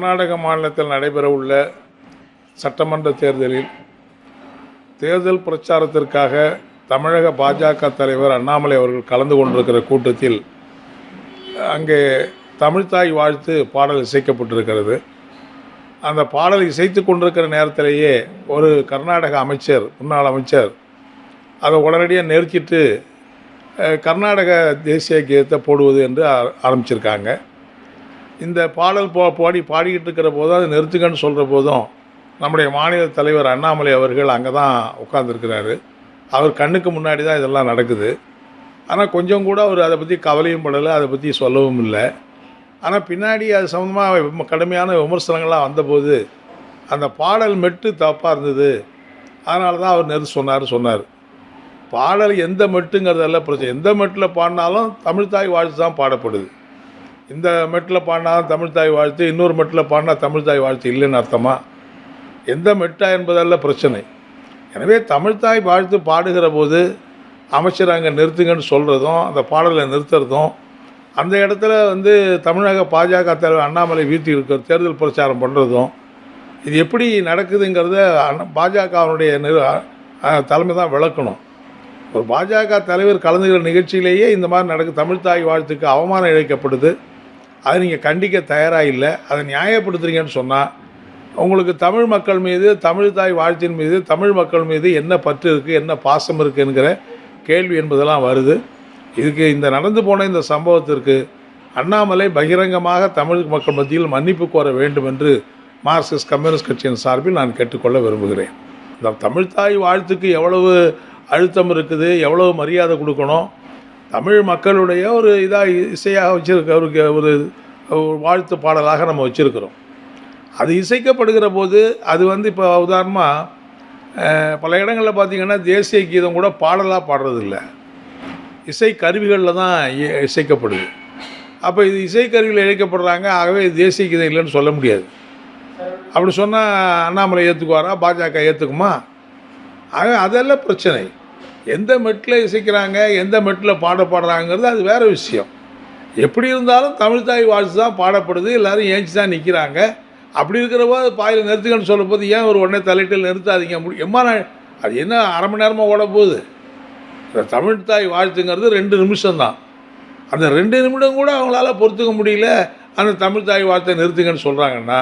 கர்நாடக மாநிலத்தில் நடைபெறவுள்ள சட்டமன்ற தேர்தலில் தேர்தல் பிரச்சாரத்திற்காக தமிழக பாஜக தலைவர் அண்ணாமலை அவர்கள் கலந்து கொண்டிருக்கிற கூட்டத்தில் அங்கே தமிழ்தாய் வாழ்த்து பாடல் இசைக்கப்பட்டிருக்கிறது. அந்த பாடல் இசைத்து கொண்டிருக்கிற நேரத்திலேயே ஒரு கர்நாடக அமைச்சர் முன்னாள் அமைச்சர் அதை உடனடியாக நெருக்கிட்டு கர்நாடக தேசிய கீதத்தை போடுவது என்று ஆரம்பிச்சிருக்காங்க. இந்த பாடல் போ பாடி பாடிக்கிட்டு இருக்கிற போதும் அதை நிறுத்துங்கன்னு சொல்கிற போதும் நம்முடைய மாநில தலைவர் அண்ணாமலை அவர்கள் அங்கே தான் உட்காந்துருக்கிறாரு அவர் கண்ணுக்கு முன்னாடி தான் இதெல்லாம் நடக்குது. ஆனால் கொஞ்சம் கூட அவர் அதை பற்றி கவலையும் படலை அதை பற்றி சொல்லவும் இல்லை. ஆனால் பின்னாடி அது சம்மந்தமாக கடுமையான விமர்சனங்கள்லாம் வந்தபோது அந்த பாடல் மெட்டு தப்பாக இருந்தது. அதனால தான் அவர் நெருத்து சொன்னார் சொன்னார். பாடல் எந்த மெட்டுங்கிறதெல்லாம் பிரச்சனை. எந்த மெட்டில் பாடினாலும் தமிழ்தாய் வாழ்த்து தான் பாடப்படுது. இந்த மெட்டில் பாடினா தமிழ் தாய் வாழ்த்து இன்னொரு மெட்டில் பாடினா தமிழ்த்தாய் வாழ்த்து இல்லைன்னு அர்த்தமா? எந்த மெட்டா என்பதல்ல பிரச்சனை. எனவே தமிழ்தாய் வாழ்த்து பாடுகிற போது அமைச்சர் அங்கே நிறுத்துங்கன்னு சொல்கிறதும் அந்த பாடலை நிறுத்துறதும் அந்த இடத்துல வந்து தமிழக பாஜக தலைவர் அண்ணாமலை வீழ்த்தி இருக்கிற தேர்தல் பிரச்சாரம் பண்ணுறதும் இது எப்படி நடக்குதுங்கிறத பாஜகவனுடைய பாஜகவினுடைய நிறு தலைமை தான் விளக்கணும். ஒரு பாஜக தலைவர் கலந்துகிற நிகழ்ச்சியிலேயே இந்த மாதிரி நடக்கு தமிழ்தாய் வாழ்த்துக்கு அவமானம் இழைக்கப்படுது. அதை நீங்கள் கண்டிக்க தயாராக இல்லை அதை நியாயப்படுத்துறீங்கன்னு சொன்னால் உங்களுக்கு தமிழ் மக்கள் மீது தமிழ் தாய் வாழ்த்தின் மீது தமிழ் மக்கள் மீது என்ன பற்று இருக்குது என்ன பாசம் இருக்குங்கிற கேள்வி என்பதெல்லாம் வருது. இதுக்கு இந்த நடந்து போன இந்த சம்பவத்திற்கு அண்ணாமலை பகிரங்கமாக தமிழ் மக்கள் மத்தியில் மன்னிப்பு கோர வேண்டும் என்று மார்க்சிஸ்ட் கம்யூனிஸ்ட் கட்சியின் சார்பில் நான் கேட்டுக்கொள்ள விரும்புகிறேன். இந்த தமிழ்த்தாய் வாழ்த்துக்கு எவ்வளவு அழுத்தம் இருக்குது எவ்வளவு மரியாதை கொடுக்கணும் தமிழ் மக்களுடைய ஒரு இதாக இசையாக வச்சுருக்க ஒரு ஒரு ஒரு வாழ்த்து பாடலாக நம்ம வச்சுருக்கிறோம். அது இசைக்கப்படுகிற போது அது வந்து இப்போ உதாரணமாக பல இடங்களில் பார்த்திங்கன்னா தேசிய கீதம் கூட பாடலாக பாடுறதில்ல. இசை கருவிகளில் தான் இ- இசைக்கப்படுது. அப்போ இது இசைக்கருவியில் இழைக்கப்படுறாங்க ஆகவே தேசிய கீதம் இல்லைன்னு சொல்ல முடியாது. அப்படி சொன்னால் அண்ணாமலை ஏற்றுக்குவாரா பாஜக ஏற்றுக்குமா ஆக அதெல்லாம் பிரச்சனை. எந்த மெட்டில் இசைக்கிறாங்க எந்த மெட்டில் பாட பாடுறாங்கிறது அது வேறு விஷயம். எப்படி இருந்தாலும் தமிழ்த்தாய் வாழ்த்து தான் பாடப்படுது எல்லோரும் ஏஞ்சி தான் நிற்கிறாங்க அப்படி இருக்கிறப்போ அது பாயில் நிறுத்துக்கன்னு சொல்லும்போது ஏன் ஒரு உடனே தலையிட்டில் நிறுத்தாதீங்க? முடி எம்மா நான் அது என்ன அரை மணி நேரமாக ஓட போகுது? இந்த தமிழ்த்தாய் வாழ்த்துங்கிறது ரெண்டு நிமிஷம்தான் அந்த ரெண்டு நிமிடம் கூட அவங்களால பொறுத்துக்க முடியல. அந்த தமிழ்த்தாய் வாழ்த்தை நிறுத்துங்கன்னு சொல்கிறாங்கன்னா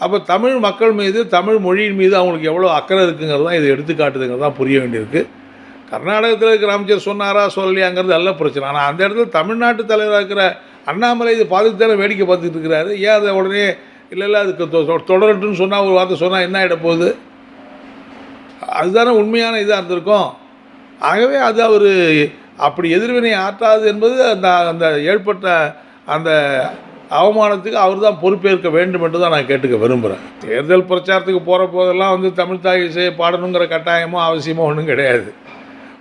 அப்போ தமிழ் மக்கள் மீது தமிழ் மொழியின் மீது அவங்களுக்கு எவ்வளோ அக்கறை இருக்குங்கிறது தான் இது எடுத்துக்காட்டுதுங்கிறது தான் புரிய வேண்டியிருக்கு. கர்நாடகத்தில் இருக்கிற அமைச்சர் சொன்னாரா சொல்லலையாங்கிறது எல்லாம் பிரச்சனை. ஆனால் அந்த இடத்துல தமிழ்நாட்டு தலைவராக இருக்கிற அண்ணாமலை இது பாதுகாத்தான வேடிக்கை பார்த்துட்டு இருக்கிறாரு. ஏன் அதை உடனே இல்லை இல்லை அதுக்கு தொ- சொன்னால் ஒரு வார்த்தை சொன்னால் என்ன ஆகிட போகுது? அதுதானே உண்மையான இதாக இருந்திருக்கும். ஆகவே அது அவர் அப்படி எதிர்வினை ஆற்றாது என்பது அந்த அந்த ஏற்பட்ட அந்த அவமானத்துக்கு அவர் தான் பொறுப்பேற்க வேண்டும் என்று தான் நான் கேட்டுக்க விரும்புகிறேன் தேர்தல் பிரச்சாரத்துக்கு போகிற போதெல்லாம் வந்து தமிழ் தாய் இசையை பாடணுங்கிற கட்டாயமோ அவசியமோ ஒன்றும் கிடையாது.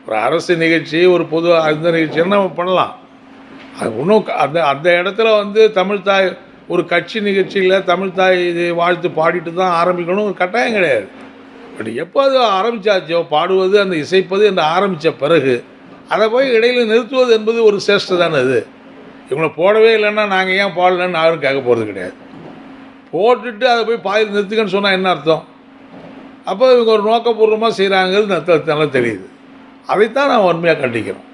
ஒரு அரசு நிகழ்ச்சி ஒரு பொது அந்த நிகழ்ச்சின்னு நம்ம பண்ணலாம். அது இன்னும் அந்த அந்த இடத்துல வந்து தமிழ்த்தாய் ஒரு கட்சி நிகழ்ச்சியில் தமிழ்த்தாய் இதை வாழ்த்து பாடிட்டு தான் ஆரம்பிக்கணும் ஒரு கட்டாயம் கிடையாது. பட் எப்போ அது ஆரம்பித்தாச்சோ பாடுவது அந்த இசைப்பது என்று ஆரம்பித்த பிறகு அதை போய் இடையில் நிறுத்துவது என்பது ஒரு சேஷ்டை தானே அது. இவங்களை போடவே இல்லைன்னா நாங்கள் ஏன் பாடலன்னு யாரும் கேட்க போகிறது கிடையாது. போட்டுட்டு அதை போய் பாதி நிறுத்துக்கன்னு சொன்னால் என்ன அர்த்தம்? அப்போ இவங்க ஒரு நோக்கபூர்வமாக செய்கிறாங்கிறது நல்லா தெரியுது. அதைத்தான் நான் உண்மையாக கண்டிக்கிறோம்.